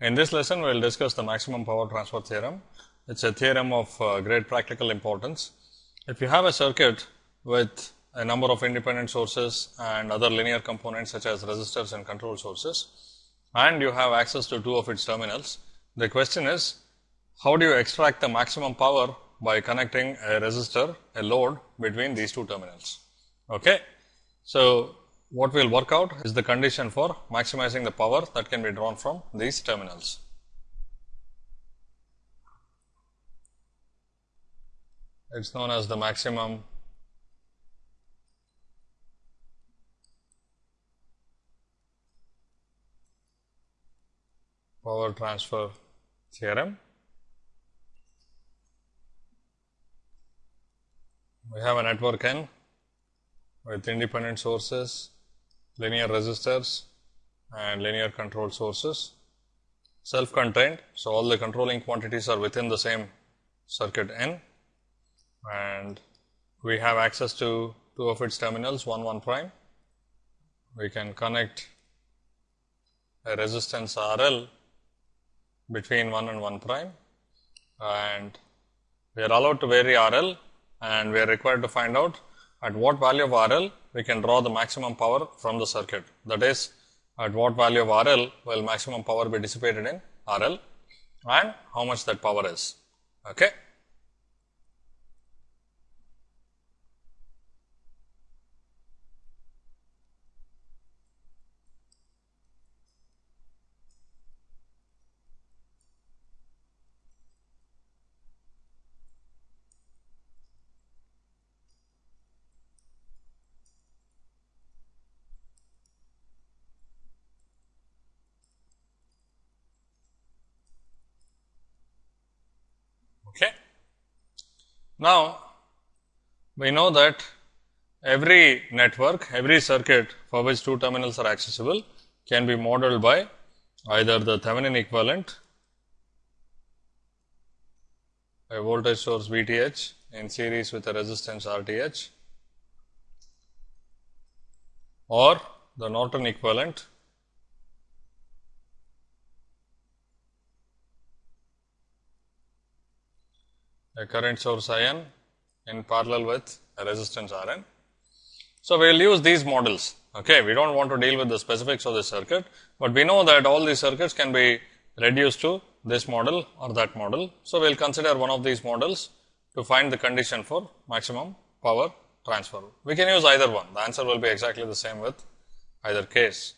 In this lesson, we will discuss the maximum power transfer theorem. It is a theorem of uh, great practical importance. If you have a circuit with a number of independent sources and other linear components such as resistors and control sources and you have access to two of its terminals, the question is how do you extract the maximum power by connecting a resistor, a load between these two terminals. Okay. So, what we will work out is the condition for maximizing the power that can be drawn from these terminals. It is known as the maximum power transfer theorem. We have a network N with independent sources linear resistors and linear control sources, self contained. So, all the controlling quantities are within the same circuit N and we have access to two of its terminals 1 1 prime. We can connect a resistance R L between 1 and 1 prime and we are allowed to vary R L and we are required to find out at what value of R L we can draw the maximum power from the circuit. That is, at what value of R L will maximum power be dissipated in R L and how much that power is. Okay. Now, we know that every network, every circuit for which two terminals are accessible can be modeled by either the Thevenin equivalent, a voltage source V t h in series with a resistance R t h or the Norton equivalent a current source I n in parallel with a resistance R n. So, we will use these models. Okay. We do not want to deal with the specifics of the circuit, but we know that all these circuits can be reduced to this model or that model. So, we will consider one of these models to find the condition for maximum power transfer. We can use either one, the answer will be exactly the same with either case.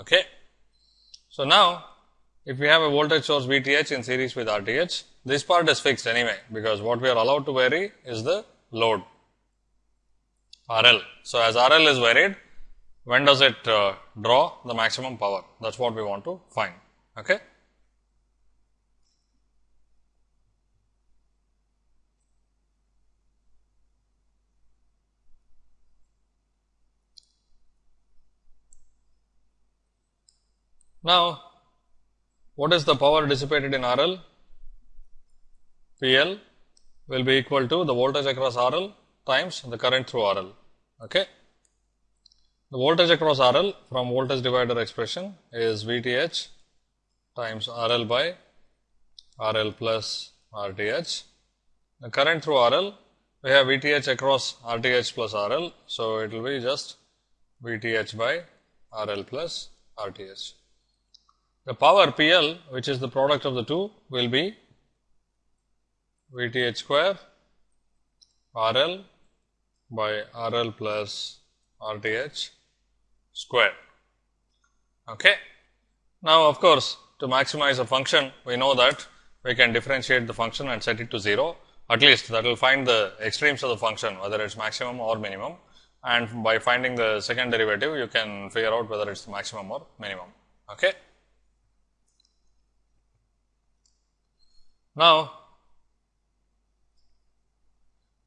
Okay. So, now if we have a voltage source V t h in series with R t h, this part is fixed anyway, because what we are allowed to vary is the load R L. So, as R L is varied, when does it uh, draw the maximum power? That is what we want to find. Okay. Now, what is the power dissipated in RL? PL will be equal to the voltage across R L times the current through R L. Okay. The voltage across R L from voltage divider expression is V t h times R L by R L plus R t h. The current through R L we have V t h across R t h plus R L. So, it will be just V t h by R L plus R t h. The power P L which is the product of the two will be V t h square R L by R L plus R t h square. Okay. Now, of course, to maximize a function, we know that we can differentiate the function and set it to 0, at least that will find the extremes of the function, whether it is maximum or minimum. And by finding the second derivative, you can figure out whether it is maximum or minimum. Okay. Now,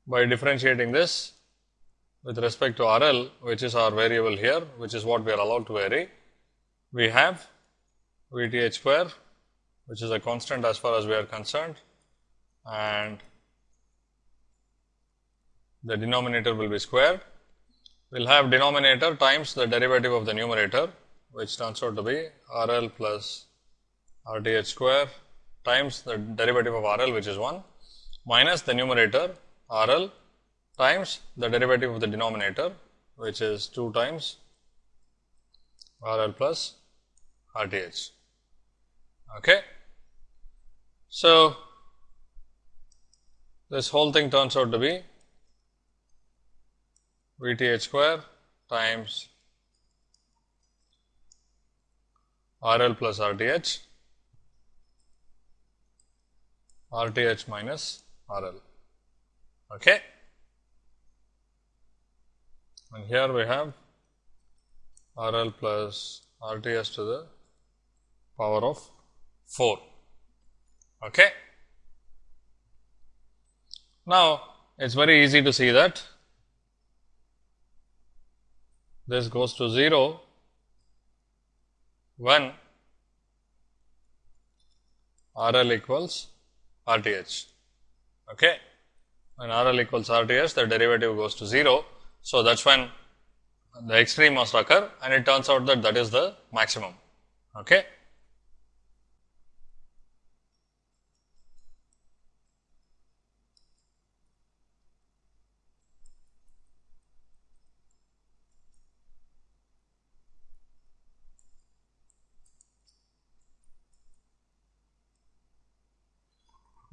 by differentiating this with respect to R L, which is our variable here, which is what we are allowed to vary. We have V t h square, which is a constant as far as we are concerned and the denominator will be squared. We will have denominator times the derivative of the numerator, which turns out to be R L plus RTH square times the derivative of RL which is 1 minus the numerator RL times the derivative of the denominator which is 2 times RL plus RTH. Okay. So, this whole thing turns out to be VTH square times RL plus RTH, RTH minus RL. Okay. And here we have RL plus RTH to the power of 4. Okay. Now, it is very easy to see that this goes to 0 when RL equals RTH. Okay. When RL equals RTH, the derivative goes to 0. So, that is when the extreme must occur and it turns out that that is the maximum. Okay.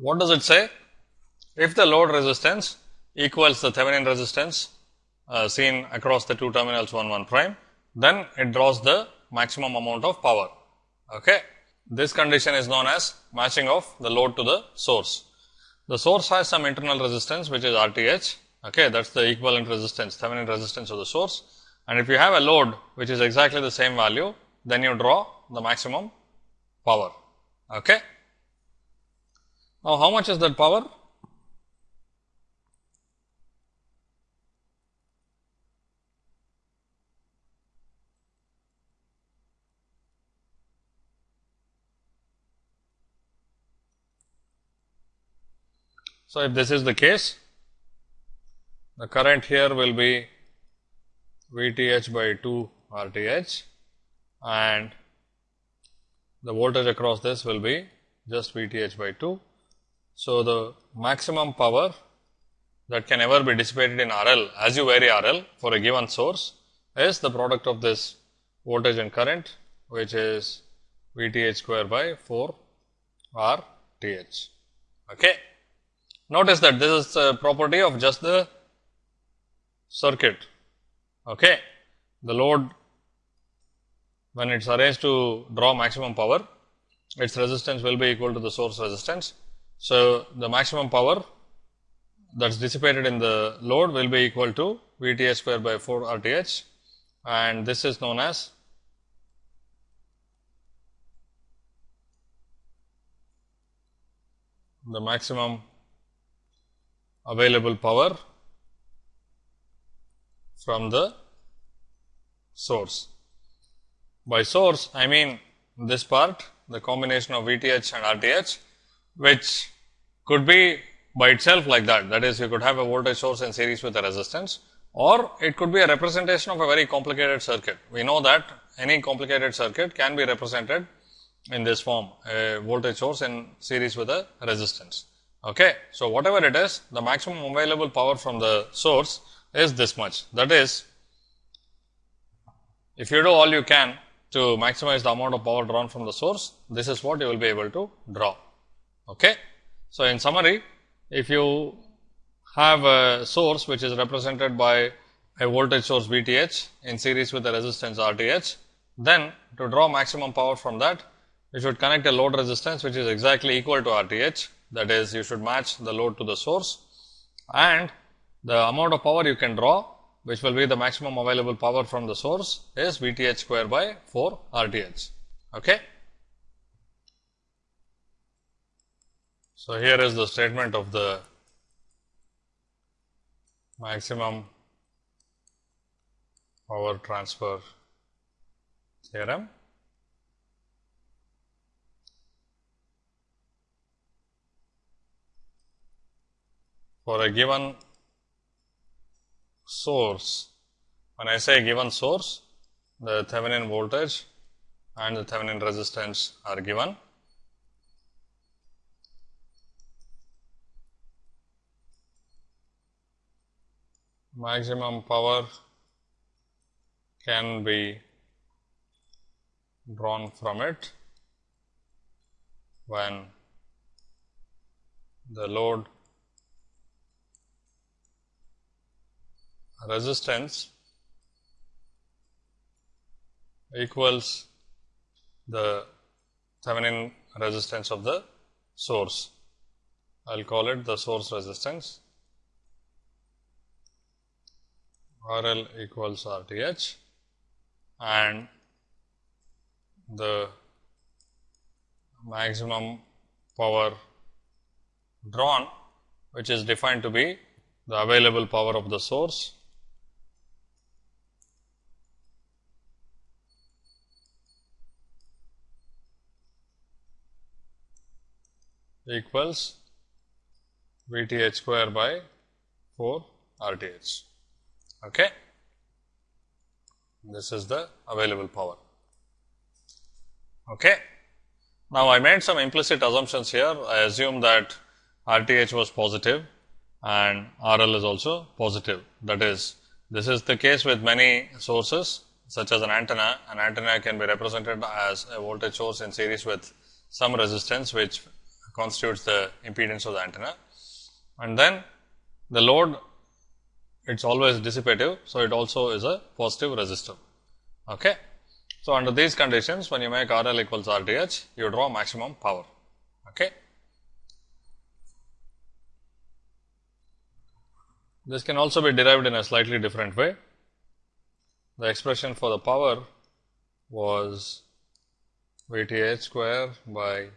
What does it say? If the load resistance equals the Thevenin resistance uh, seen across the two terminals 1 1 prime, then it draws the maximum amount of power. Okay. This condition is known as matching of the load to the source. The source has some internal resistance which is RTH. Okay, that is the equivalent resistance, Thevenin resistance of the source. And if you have a load which is exactly the same value, then you draw the maximum power. Okay. Now, how much is that power? So, if this is the case, the current here will be VTH by 2 RTH and the voltage across this will be just VTH by 2 so, the maximum power that can ever be dissipated in RL as you vary RL for a given source is the product of this voltage and current which is VTH square by 4 RTH. Okay. Notice that this is a property of just the circuit. Okay. The load when it is arranged to draw maximum power, its resistance will be equal to the source resistance so, the maximum power that is dissipated in the load will be equal to V t h square by 4 R t h and this is known as the maximum available power from the source. By source, I mean this part, the combination of V t h and R t h which could be by itself like that. That is, you could have a voltage source in series with a resistance or it could be a representation of a very complicated circuit. We know that any complicated circuit can be represented in this form, a voltage source in series with a resistance. Okay. So, whatever it is, the maximum available power from the source is this much. That is, if you do all you can to maximize the amount of power drawn from the source, this is what you will be able to draw. Okay. So, in summary, if you have a source which is represented by a voltage source V t h in series with a resistance R t h, then to draw maximum power from that, you should connect a load resistance which is exactly equal to R t h. That is, you should match the load to the source and the amount of power you can draw which will be the maximum available power from the source is V t h square by 4 R t h. Okay. So, here is the statement of the maximum power transfer theorem. For a given source, when I say given source, the Thevenin voltage and the Thevenin resistance are given maximum power can be drawn from it when the load resistance equals the Thevenin resistance of the source. I will call it the source resistance R L equals R T H and the maximum power drawn which is defined to be the available power of the source equals V t h square by 4 R t h. Okay. This is the available power. Okay. Now, I made some implicit assumptions here. I assume that R t h was positive and R L is also positive. That is, this is the case with many sources such as an antenna. An antenna can be represented as a voltage source in series with some resistance which constitutes the impedance of the antenna. And then the load it is always dissipative. So, it also is a positive resistor. Okay. So, under these conditions when you make R L equals R T H you draw maximum power. Okay. This can also be derived in a slightly different way. The expression for the power was V T H square by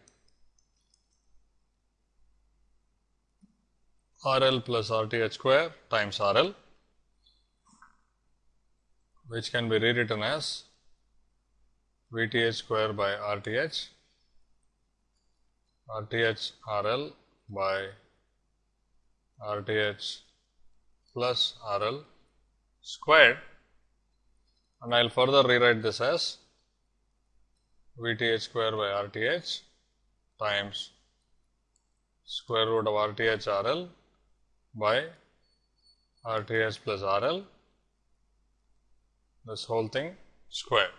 R L plus R T H square times R L, which can be rewritten as V T H square by R T H, R T H R L by R T H plus R L squared. And I will further rewrite this as V T H square by R T H times square root of R T H R L by R T H plus R L this whole thing square.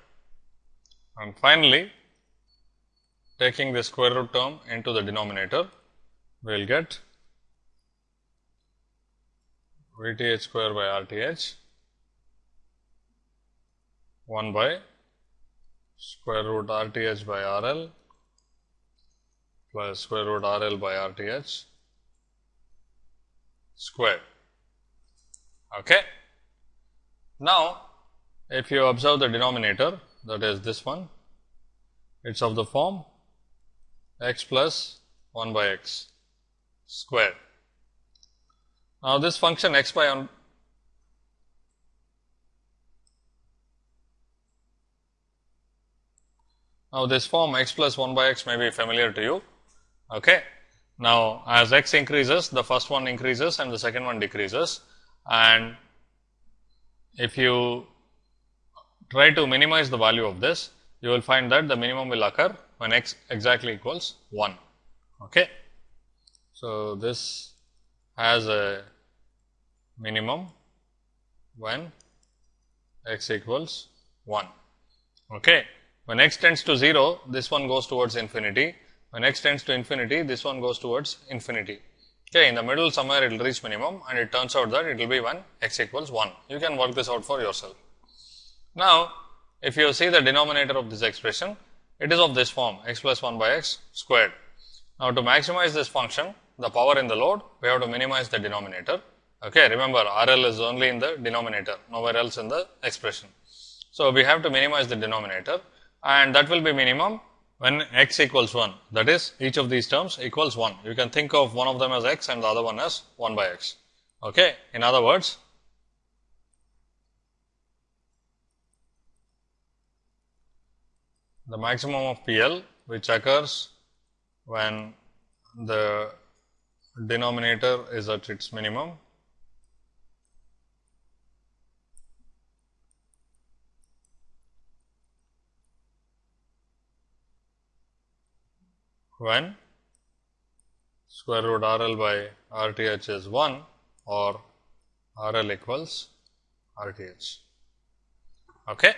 And finally, taking the square root term into the denominator, we will get V T H square by R T H 1 by square root R T H by R L plus square root R L by R T H squared. Okay. Now, if you observe the denominator that is this one, it is of the form x plus 1 by x square. Now, this function x by 1 Now, this form x plus 1 by x may be familiar to you. Okay. Now, as x increases, the first one increases and the second one decreases. And if you try to minimize the value of this, you will find that the minimum will occur when x exactly equals 1. Okay. So, this has a minimum when x equals 1. Okay. When x tends to 0, this one goes towards infinity when x tends to infinity, this one goes towards infinity. Okay, in the middle somewhere it will reach minimum and it turns out that it will be when x equals 1. You can work this out for yourself. Now, if you see the denominator of this expression, it is of this form x plus 1 by x squared. Now, to maximize this function, the power in the load, we have to minimize the denominator. Okay, remember R L is only in the denominator, nowhere else in the expression. So, we have to minimize the denominator and that will be minimum when x equals 1 that is each of these terms equals 1. You can think of one of them as x and the other one as 1 by x. Okay. In other words, the maximum of PL which occurs when the denominator is at its minimum when square root R L by R T H is 1 or RL equals RTH. Okay.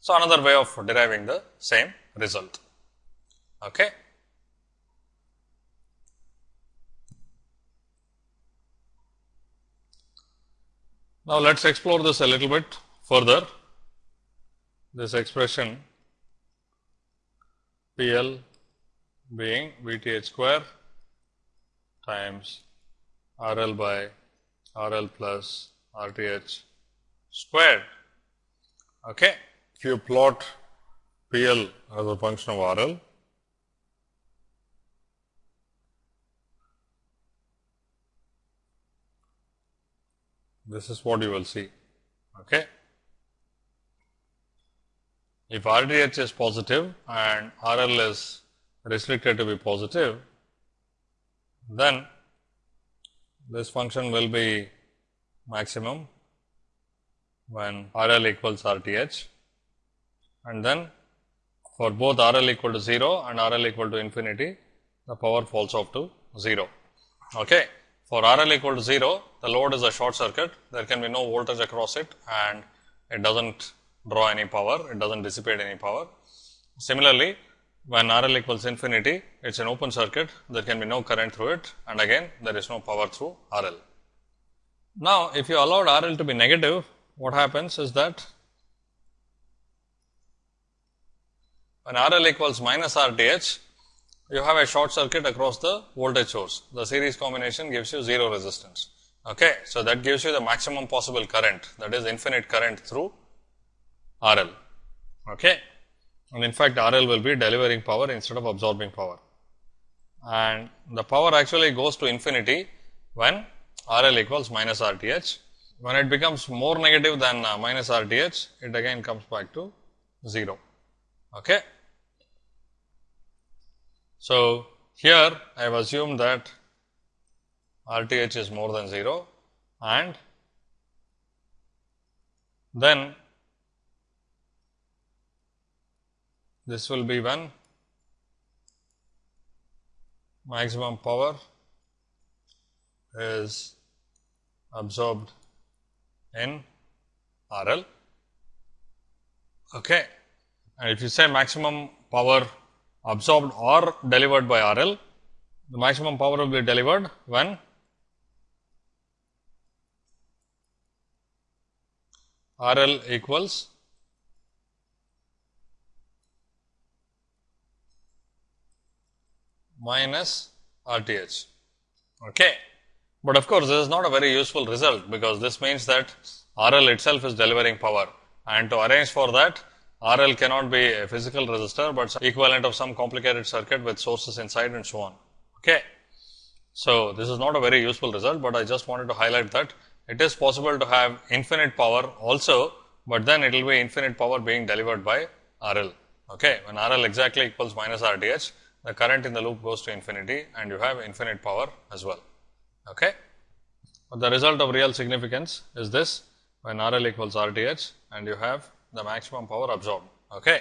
So, another way of deriving the same result. Okay. Now, let us explore this a little bit further. This expression P L being V T H square times R L by R L plus R T H squared. Okay. If you plot P L as a function of R L, this is what you will see. Okay. If RTH is positive and RL is restricted to be positive, then this function will be maximum when RL equals RTH and then for both RL equal to 0 and RL equal to infinity, the power falls off to 0. Okay. For RL equal to 0, the load is a short circuit, there can be no voltage across it and it does not draw any power, it does not dissipate any power. Similarly, when RL equals infinity, it is an open circuit, there can be no current through it and again there is no power through RL. Now, if you allowed RL to be negative, what happens is that when RL equals minus RTH, you have a short circuit across the voltage source. The series combination gives you 0 resistance. Okay. So, that gives you the maximum possible current that is infinite current through RL. Okay. And in fact, RL will be delivering power instead of absorbing power. And the power actually goes to infinity when RL equals minus RTH. When it becomes more negative than uh, minus RTH, it again comes back to 0. Okay. So, here I have assumed that RTH is more than 0 and then this will be when maximum power is absorbed in RL. Okay. And if you say maximum power absorbed or delivered by RL, the maximum power will be delivered when RL equals minus RTH. Okay. But of course, this is not a very useful result, because this means that RL itself is delivering power and to arrange for that RL cannot be a physical resistor, but equivalent of some complicated circuit with sources inside and so on. Okay. So, this is not a very useful result, but I just wanted to highlight that it is possible to have infinite power also, but then it will be infinite power being delivered by RL. Okay. When RL exactly equals minus RTH, the current in the loop goes to infinity and you have infinite power as well. Okay. But the result of real significance is this when RL equals RTH and you have the maximum power absorbed. Okay.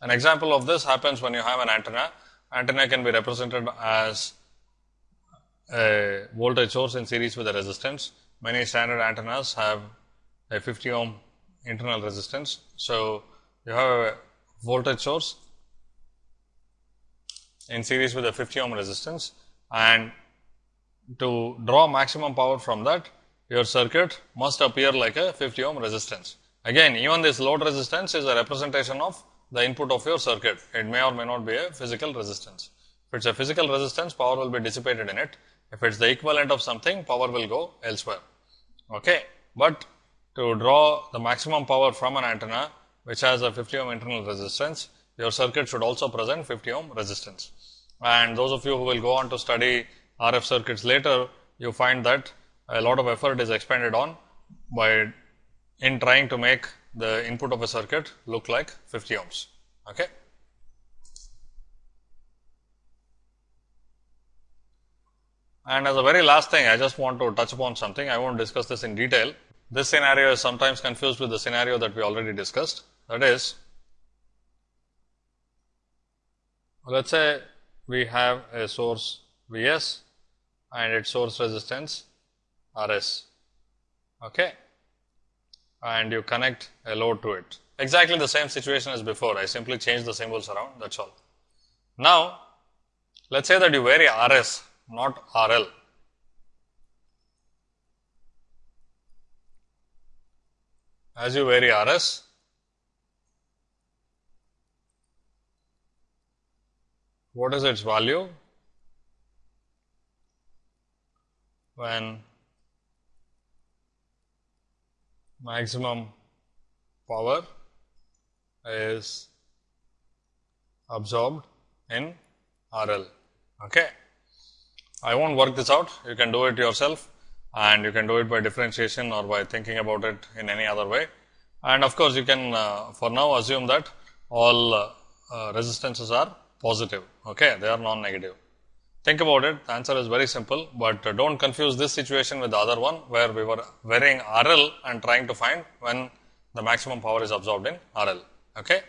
An example of this happens when you have an antenna. Antenna can be represented as a voltage source in series with a resistance. Many standard antennas have a 50 ohm internal resistance. So, you have a voltage source in series with a 50 ohm resistance and to draw maximum power from that your circuit must appear like a 50 ohm resistance. Again, even this load resistance is a representation of the input of your circuit. It may or may not be a physical resistance. If it's a physical resistance, power will be dissipated in it. If it's the equivalent of something, power will go elsewhere. Okay. But to draw the maximum power from an antenna, which has a 50 ohm internal resistance, your circuit should also present 50 ohm resistance. And those of you who will go on to study RF circuits later, you find that a lot of effort is expended on by in trying to make the input of a circuit look like 50 ohms. Okay. And as a very last thing, I just want to touch upon something. I won't discuss this in detail. This scenario is sometimes confused with the scenario that we already discussed. That is, let us say we have a source V s and its source resistance R s. okay, and you connect a load to it. Exactly the same situation as before. I simply change the symbols around. That's all. Now, let's say that you vary RS, not RL. As you vary RS, what is its value when maximum power is absorbed in RL. Okay. I won't work this out, you can do it yourself and you can do it by differentiation or by thinking about it in any other way. And of course, you can uh, for now assume that all uh, uh, resistances are positive, okay, they are non-negative. Think about it, the answer is very simple, but uh, don't confuse this situation with the other one where we were varying RL and trying to find when the maximum power is absorbed in RL, okay.